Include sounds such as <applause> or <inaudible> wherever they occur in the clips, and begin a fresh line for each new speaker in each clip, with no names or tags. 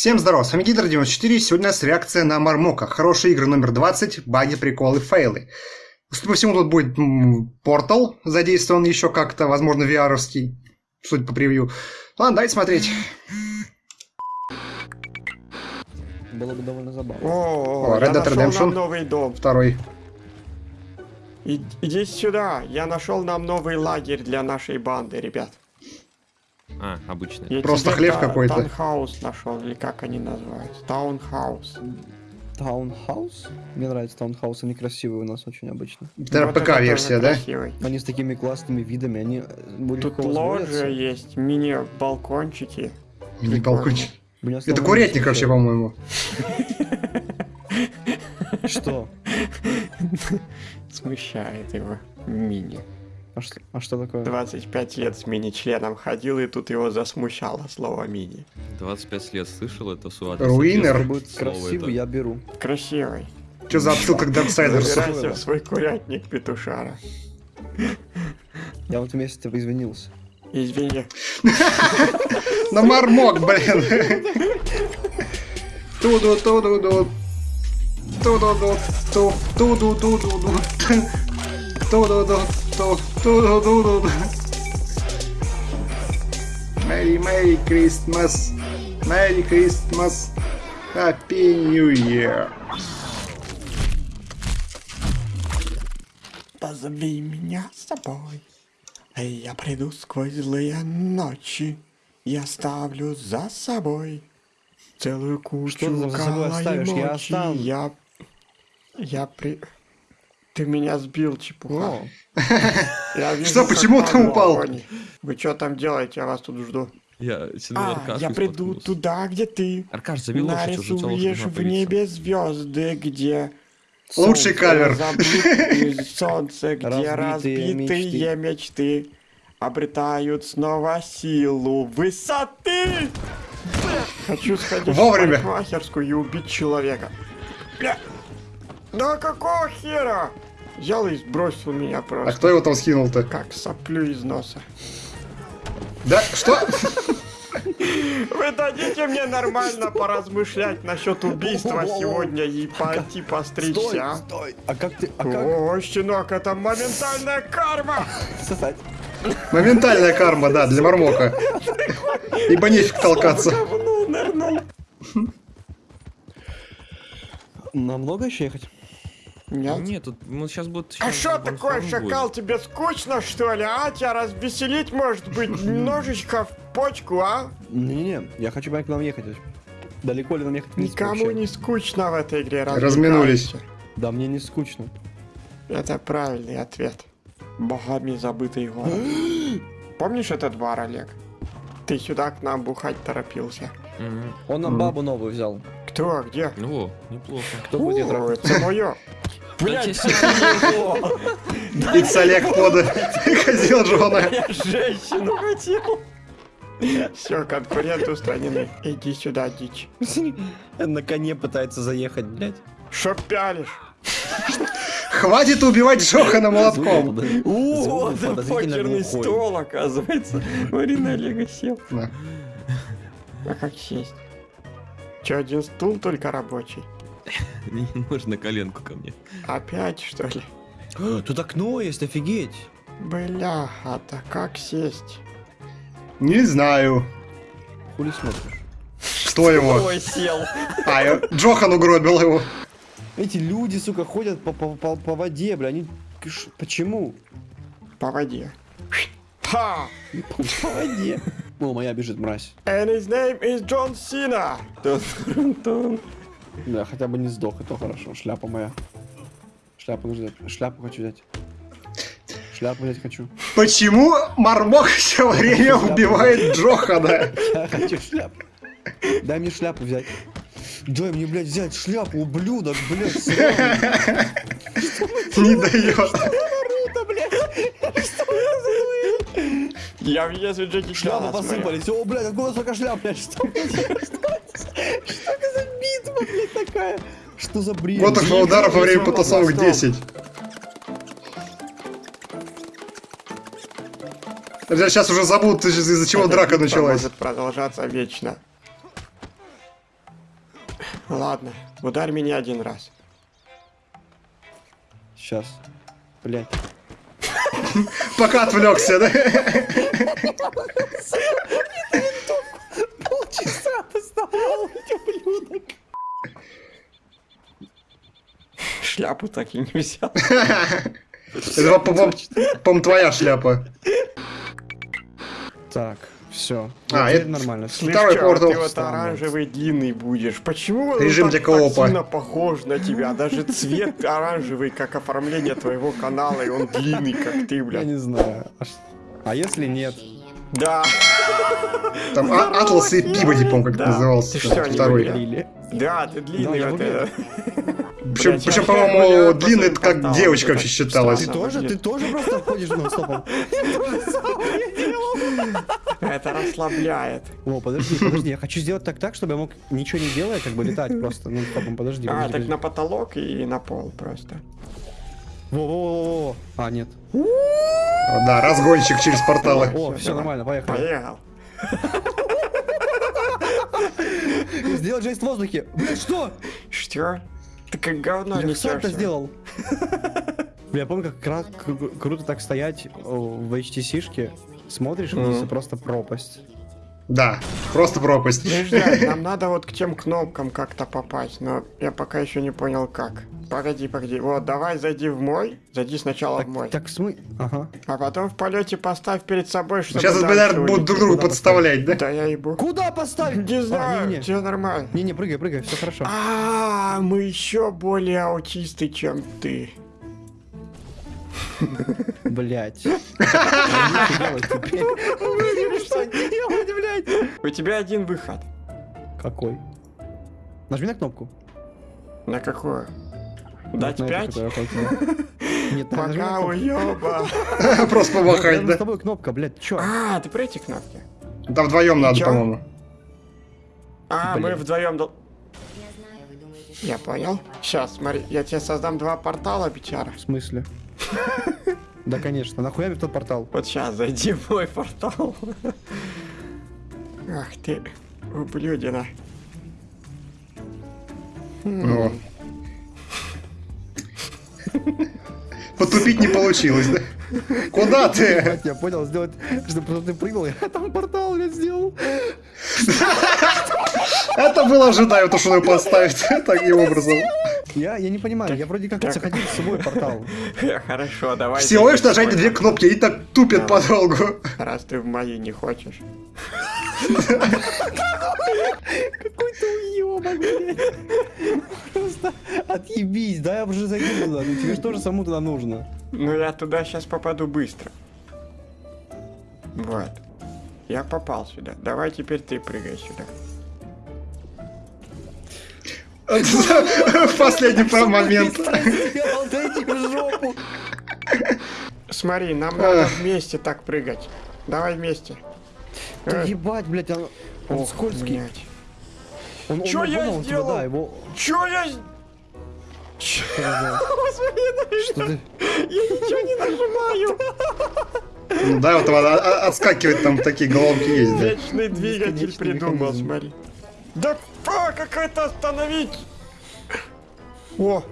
Всем здорова, с вами Гидр94, сегодня у нас реакция на Мармока. Хорошие игры номер 20, баги, приколы, фейлы. Судя по всему, тут будет портал задействован еще как-то, возможно, vr судя по превью. Ладно, давайте смотреть.
Было бы довольно забавно.
О,
О, Red Dead Redemption.
новый дом.
Второй.
И- иди сюда, я нашел нам новый лагерь для нашей банды, ребят.
А, обычно.
Я
Просто хлев
та-
какой-то.
Таунхаус нашел, или как они называются? Таунхаус.
Таунхаус? Мне нравится таунхаус, они красивые у нас очень обычно.
Это
Вот
ПК-версия, да?
красивый.
Они с такими классными видами, они
Тут
возводятся.
есть, мини-балкончики.
Не балкончик.
Меня
Это курятник вообще, по-моему.
Что? <laughs>
Смущает его. Мини.
А что, а что такое?
25 лет с мини-членом ходил, и тут его засмущало слово мини.
25 лет слышал это суат.
Руинер.
Будет
Слово
красивый,
это.
я беру.
Красивый.
Что за отсылка к Дарксайдерсу?
Забирайся в свой курятник, петушара.
Я вот вместе извинился.
Извини. <laughs>
На Мармок, блин. Ту-ду-ту-ду-ду. Ту-ду-ду. Ту. Ту-ду-ду-ду-ду. Merry Merry Christmas. Merry Christmas. Happy New Year.
Позови меня с собой. И я приду сквозь злые ночи. И оставлю за собой целую кучу
Что ты за собой оставишь? Я
мочи.
оставлю.
Я... Я при... Ты меня сбил, чепуха. <laughs> Вижу,
Что, почему ты упал?
Вы что там делаете? Я вас тут жду.
Я тянул
А,
Аркашу
я приду туда, где ты.
Аркаш, целая
Нарисуешь в небе звезды, где
Лучший кавер. <laughs>
Солнце, где
Разбитые
разбитые мечты обретают снова силу высоты. Хочу сходить
Вовремя.
в парикмахерскую и убить человека. Бля. Да какого хера? Взял и сбросил меня
А
просто.
кто его там скинул-то?
Как соплю из носа.
Да, что? <laughs>
Вы дадите мне нормально поразмышлять насчет убийства сегодня и пойти
стой,
постричься? а?
стой. А как ты, а как?
О, щенок, это моментальная карма!
Сосать.
Моментальная карма, да, для Мармока. Ибо нефиг толкаться.
Нам много еще ехать?
Нет.
Нет, тут ну, сейчас будет...
А что такое,
будет.
шакал, тебе скучно, что ли, а? Тебя развеселить, может быть, <laughs> немножечко в почку, а?
Не-не-не, я хочу понять, куда нам ехать. Далеко ли нам ехать?
Никому не скучно в этой игре,
Разминулись.
Да, мне не скучно.
Это правильный ответ. Богами забытый город. <gasps> Помнишь этот бар, Олег? Ты сюда к нам бухать торопился.
Он нам бабу новую взял.
Кто, где?
Ну, О, неплохо.
Кто будет трахать?
это мое. <laughs>
Да тебе
Икс Олег пода. Ходил Джона.
Я женщину хотел. Все, конкуренты устранены. Иди сюда, дичь. <laughs>
На коне пытается заехать, блядь.
Шо пялишь?
Хватит убивать Джохана молотком.
О,
подозрительно
покерный стол, оказывается. Марина Олега сел.
Да.
А как сесть? Че, один стул только рабочий? <laughs>
Не можно коленку ко мне.
Опять, что ли?
Тут окно есть, офигеть.
Бляха-то, как сесть?
Не знаю.
Хули смотришь?
Кто его?
Ой, сел.
А, я- Джохан угробил его.
Эти люди, сука, ходят по, по, по, по воде, бля, они... Ш- Почему?
По воде. Ха!
По воде. О, моя бежит, мразь.
And his name is John Cena. Тун-тун-тун.
Да, хотя бы не сдох, это хорошо. Шляпа моя. Шляпу нужно взять. Шляпу хочу взять. Шляпу взять хочу.
Почему Мармок все время убивает Джохана? <laughs>
Я хочу шляпу. Дай мне шляпу взять. Дай мне, блядь, взять шляпу, ублюдок, блядь.
Не дает.
Хуйня?
Я въезжу Джеки
Шляпы посыпались. О, блядь, откуда столько шляп, блядь? Что, что это битва, блядь, такая? Что за бред?
Вот их ударов во время потасовок 10. Сейчас уже забудут, из-за чего
Эта
драка началась.
может продолжаться вечно. Ладно, ударь меня один раз.
Сейчас. Блять.
Пока отвлекся, да? <laughs>
Полчаса доставал, ублюдок.
Шляпу так и не взял. <laughs>
Это, по-моему, твоя шляпа.
Так, все.
А, это-
нормально.
Слышь,
Второй портал.
ты вот оранжевый длинный будешь. Почему он
Режим
так,
для коопа.
так сильно похож на тебя? Даже цвет <laughs> оранжевый, как оформление твоего канала, и он длинный, как ты,
Я
блядь.
не знаю. А, а если нет?
Да,
Там а- Атлас и Пибоди, по-моему, как
Да.
это назывался.
Ты что,
Второй.
да, ты
Да,
длинный
я
вот это.
Причем, причем, по-моему, длинный это как девочка вообще
так
считалась.
Ты тоже, ты тоже просто ходишь нон-стопом?
Это расслабляет.
О, подожди, подожди, я хочу сделать так так, чтобы я мог ничего не делая, как бы летать просто нон-стопом, подожди.
А, так на потолок и на пол просто.
Во-во-во-во. А, нет.
Да, разгонщик через порталы.
О, все нормально, поехали.
Поехал. <laughs>
Сделать жесть в воздухе. Блин, что?
Что? Ты как говно
Я
не
сам это сделал. <laughs> Я помню, как круто так стоять о, в HTC-шке, смотришь вниз, и просто пропасть.
Да, просто пропасть.
Подожди, <laughs> нам надо вот к тем кнопкам как-то попасть, но я пока еще не понял как. Погоди, погоди. Вот, давай зайди в мой. Зайди сначала
Так,
в мой.
так смы... Ага.
А потом в полете поставь перед собой, чтобы
Сейчас, будут
улететь.
друг другу подставлять, да?
Да я ебу.
Куда поставить?
Не
А,
знаю,
не-не-не.
все нормально.
Не-не, прыгай, прыгай, все хорошо.
А, мы еще более аутисты, чем ты.
Блять.
У тебя один выход.
Какой? Нажми на кнопку.
На какую? Дать пять? <laughs> Пока уеба. <laughs>
Просто помахать,
рядом с
да?
тобой кнопка, блядь, чё?
А, ты про эти кнопки?
Там вдвоем надо, по-моему.
А, мы вдвоем. Я понял. Сейчас, смотри, я тебе создам два портала, бичара.
В смысле? Да, конечно. Нахуя мне тот портал?
Вот сейчас зайди в мой портал. Ах ты, ублюдина.
О. <laughs> Потупить не получилось, да? Куда ты?
Я понял, сделать, чтобы ты прыгнул, я там портал я сделал.
Это было ожидаемо, то, что надо поставить <laughs> таким образом.
Я, я не понимаю, я вроде как заходил в свой портал. <laughs>
Хорошо, давай.
Всего лишь нажать две кнопки и так тупит подолгу.
Раз ты в мои не хочешь.
Какой ты уёбок, блядь. Просто отъебись, да я уже зайду туда, ну тебе же тоже самому туда нужно.
Ну я туда сейчас попаду быстро. Вот. Я попал сюда. Давай теперь ты прыгай сюда.
В <laughs> последний про- момент.
Смотри, нам надо вместе так прыгать. Давай вместе.
Да ебать, блядь, он, он
ох,
скользкий.
блядь.
Он, он,
Чё я
понял, он тебя,
сделал?
Да, его...
Чё я... Чё? <laughs> Господи,
Что ты...
я ничего не нажимаю.
Ну да, вот там а- отскакивать там такие головки есть, да.
Вечный двигатель придумал, смотри. Да а, как это остановить? О,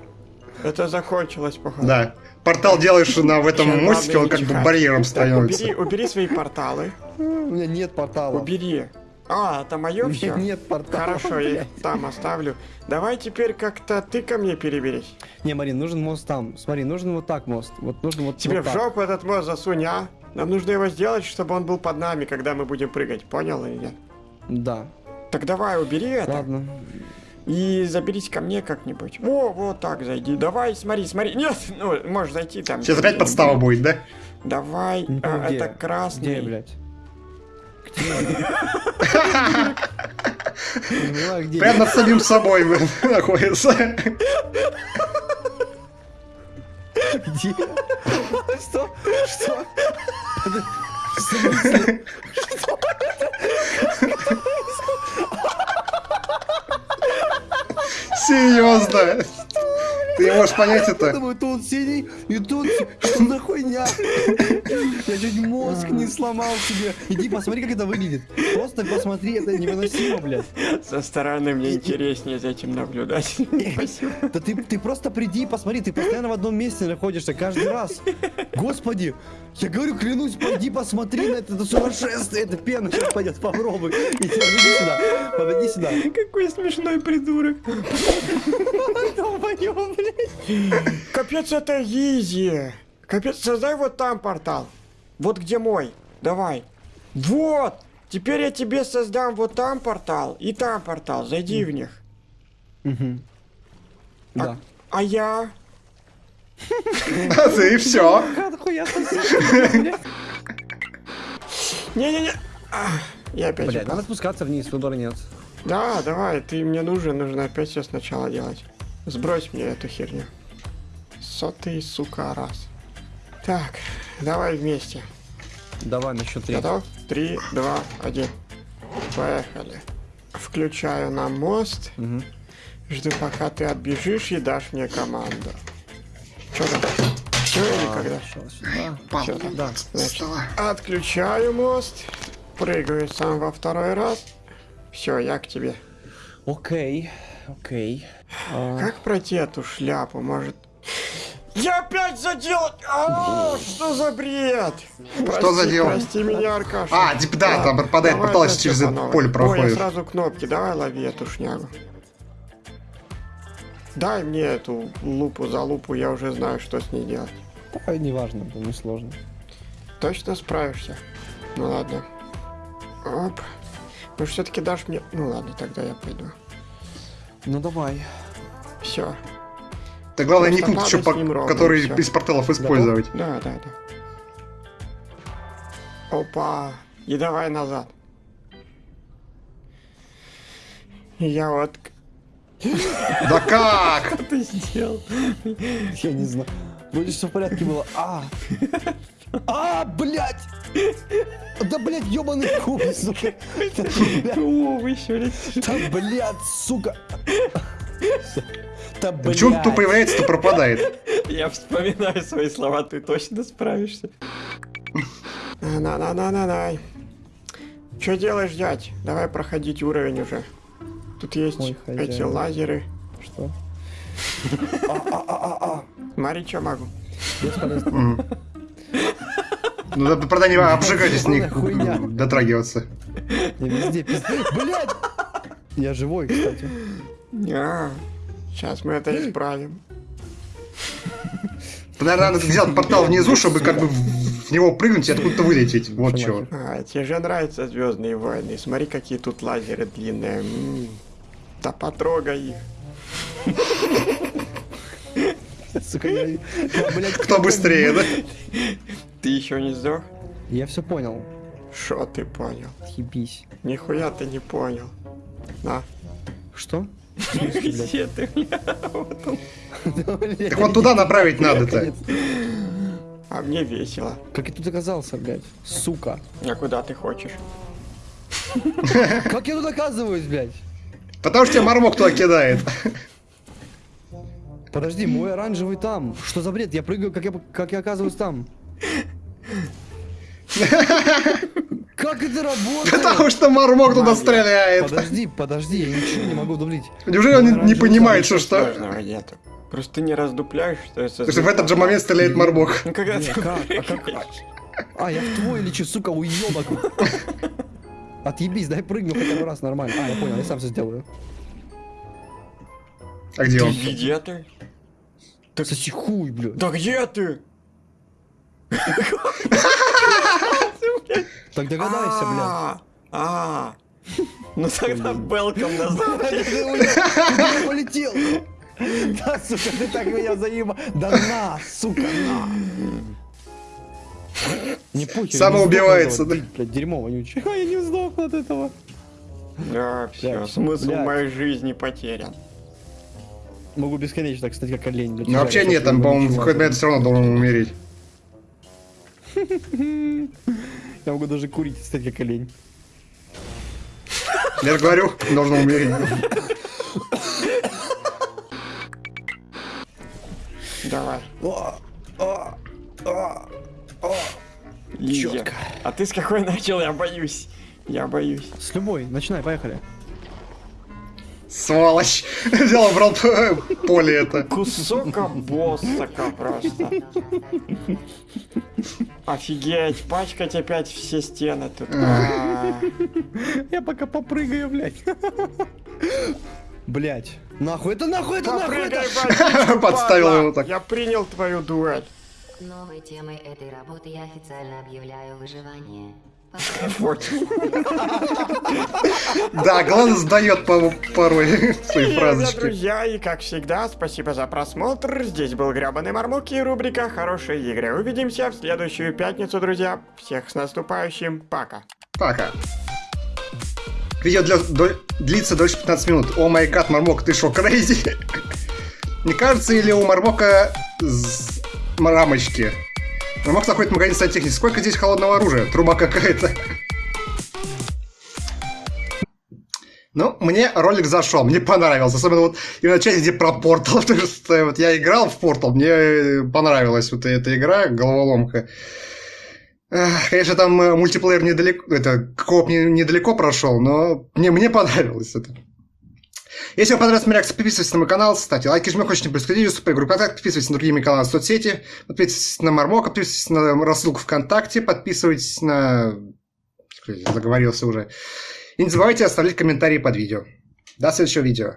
это закончилось, походу.
Да. Портал делаешь на в этом мостике,
ладно,
он как бы барьером становится.
убери, убери свои порталы.
У меня нет портала.
Убери. А, это
У
мое
меня
все?
нет портала.
Хорошо, я там оставлю. Давай теперь как-то ты ко мне переберись.
Не, Марин, нужен мост там. Смотри, нужен вот так мост. Вот нужно вот
Тебе
вот
в жопу этот мост засунь, а? Нам нужно его сделать, чтобы он был под нами, когда мы будем прыгать. Понял или нет?
Да.
Так давай, убери это.
Ладно.
И заберись ко мне как-нибудь. О, вот так зайди. Давай, смотри, смотри. Нет, ну, можешь зайти там.
Сейчас опять подстава будет, да?
Давай, а,
где.
это красный.
Где, блядь? Где? Не понимаю, <laughs> где.
Прям над самим собой находится.
Где? Что? Что? <laughs>
Серьезно. Ты не можешь понять
Я
это?
думаю, тут синий, и тут си- что за хуйня? Я чуть мозг не сломал себе. Иди посмотри, как это выглядит. Просто посмотри, это невыносимо, блядь.
Со стороны мне интереснее за этим наблюдать. <laughs> Спасибо.
Да ты, ты просто приди и посмотри, ты постоянно в одном месте находишься каждый раз. Господи, я говорю, клянусь, пойди посмотри на это, это сумасшествие, это пена сейчас пойдет, попробуй. Иди, иди сюда, подойди сюда.
Какой смешной придурок.
Долбоёб, блядь.
Капец, это изи. Капец, создай вот там портал. Вот где мой. Давай. Вот. Теперь я тебе создам вот там портал и там портал. Зайди в них.
Мгм. Да.
А я? <laughs>
А ты и все.
Сосед?
Не-не-не. А, Я опять
Блядь, надо спускаться вниз, выбора нет.
Да, давай, ты мне нужен, нужно опять все сначала делать. Сбрось мне эту херню. Сотый, сука, раз. Так, давай вместе.
Давай на счет три.
Готов? Три, два, один. Поехали. Включаю на мост.
Мгм.
Жду, пока ты отбежишь и дашь мне команду. Что там? Все или когда? Всё, там.
Да.
Значит, отключаю мост. Прыгаю сам во второй раз. Все, я к тебе.
Окей, окей. А,
Как пройти эту шляпу, может? Я опять задел! А, что за бред?
Что задел?
Прости меня, Аркаша.
А, типа, да, там пропадает
давай
портал, через это поле
Ой,
проходит.
сразу кнопки, давай лови эту шнягу. Дай мне эту лупу за лупу, я уже знаю, что с ней делать.
да, неважно, это не сложно.
Точно справишься? Ну ладно. Оп. Ну все-таки дашь мне... Ну ладно, тогда я пойду.
Ну давай.
Все.
Да главное не пункт еще,
ним ровно,
который
и всё.
из порталов использовать.
Да, да, да. Опа. И давай назад. Я вот...
Да <laughs> как?
Ты сделал.
Я не знаю. Вроде все в порядке было. А! <laughs> А, блядь! Да, блядь, ёбаный куб, сука. Да, блядь,
О, вы еще
Да, блядь, сука. <laughs> Да, блядь.
Почему он то появляется, то пропадает? <laughs>
Я вспоминаю свои слова, ты точно справишься. На-на-на-на-на. Что делаешь, дядь? Давай проходить уровень уже. Тут есть
Ой,
эти лазеры.
Что?
Смотри, что могу.
Ну, да, правда, не обжигайтесь, не дотрагиваться.
Я везде пиздец. Блядь! Я живой, кстати.
Сейчас мы это исправим. <laughs>
Наверное, надо сделать портал внизу, чтобы как бы в него прыгнуть и откуда-то вылететь. Вот чего.
А, тебе же нравятся Звездные войны. Смотри, какие тут лазеры длинные. М, Да потрогай их. <laughs>
Сука, я... блядь,
Кто быстрее, да? <laughs>
Ты еще не сдох?
Я все понял.
Шо ты понял?
Ебись.
Нихуя ты не понял. На.
Что?
Где ты, бля?
Так вот туда направить надо-то.
А мне весело.
Как я тут оказался, блядь? Сука.
А куда ты хочешь?
Как я тут оказываюсь, блядь?
Потому что тебя мармок туда кидает.
Подожди, мой оранжевый там. Что за бред? Я прыгаю, как я, как я оказываюсь там. <laughs> Как это работает?
Потому что мармок туда стреляет.
Подожди, подожди, я ничего не могу дублить.
Неужели он не- понимает, что что?
Нету. Просто ты не раздупляешь, что это...
Потому что в этот же момент стреляет мармок.
Ну когда ты
как? А. А, я в твой лечу, сука, уебок. Отъебись, дай прыгну хотя бы раз нормально. А, я понял, я сам все сделаю.
А где
Ты
он?
где ты?
Соси хуй, блядь.
Да где ты? <laughs>
Так догадайся, блядь.
А, А. Ну тогда белком назад. <laughs>
Ты полетел? Да, сука, ты так меня заеба. Да на, сука, на. Не похер.
Самоубивается,
да? Блядь, дерьмо вонючее. <laughs> Я не сдохну от этого.
Да, все, смысл моей жизни потерян.
Могу бесконечно так стать, как олень.
Ну вообще нет, там, по-моему, в какой-то момент все равно должен умереть. <laughs>
Я могу даже курить стать, как олень.
Я же говорю, должен умереть.
Давай.
О, о, о, о.
Лизя.
Чётко.
А ты с какой начал? Я боюсь. Я боюсь.
С любой, начинай, поехали.
Сволочь. <laughs> Взял, убрал п- поле это.
Кусок боссака просто. Офигеть, пачкать опять все стены тут. А, <laughs>
Я пока попрыгаю, блядь. <laughs> Блядь. Нахуй это, нахуй это, нахуй это.
Подставил его так.
Я принял твою дуэль.
Новой темой этой работы я официально объявляю выживание. <laughs>
Да, глаз сдает по- порой <laughs> свои фразочки.
друзья, и как всегда, спасибо за просмотр. Здесь был Гребаный Мармок и рубрика «Хорошие игры». Увидимся в следующую пятницу, друзья. Всех с наступающим. Пока.
Пока. Видео для, до- длится дольше 15 минут. О май гад, Мармок, ты шо, крейзи? <laughs> Не кажется, или у Мармока з- рамочки? Мармок находит магазин сантехники. Сколько здесь холодного оружия? Труба какая-то. Ну, мне ролик зашел, мне понравился. Особенно вот именно часть, где про портал. Потому что вот я играл в портал, мне понравилась вот эта игра, головоломка. Конечно, там э, мультиплеер недалеко, это коп не- недалеко прошел, но мне, мне понравилось это. Если вам понравилась моя реакция, подписывайтесь на мой канал, ставьте лайки, жмите, хочешь не происходить, группу контакт, подписывайтесь на другие мои каналы в соцсети, подписывайтесь на Мармока, подписывайтесь на рассылку ВКонтакте, подписывайтесь на... Заговорился уже. И не забывайте оставлять комментарии под видео. До следующего видео.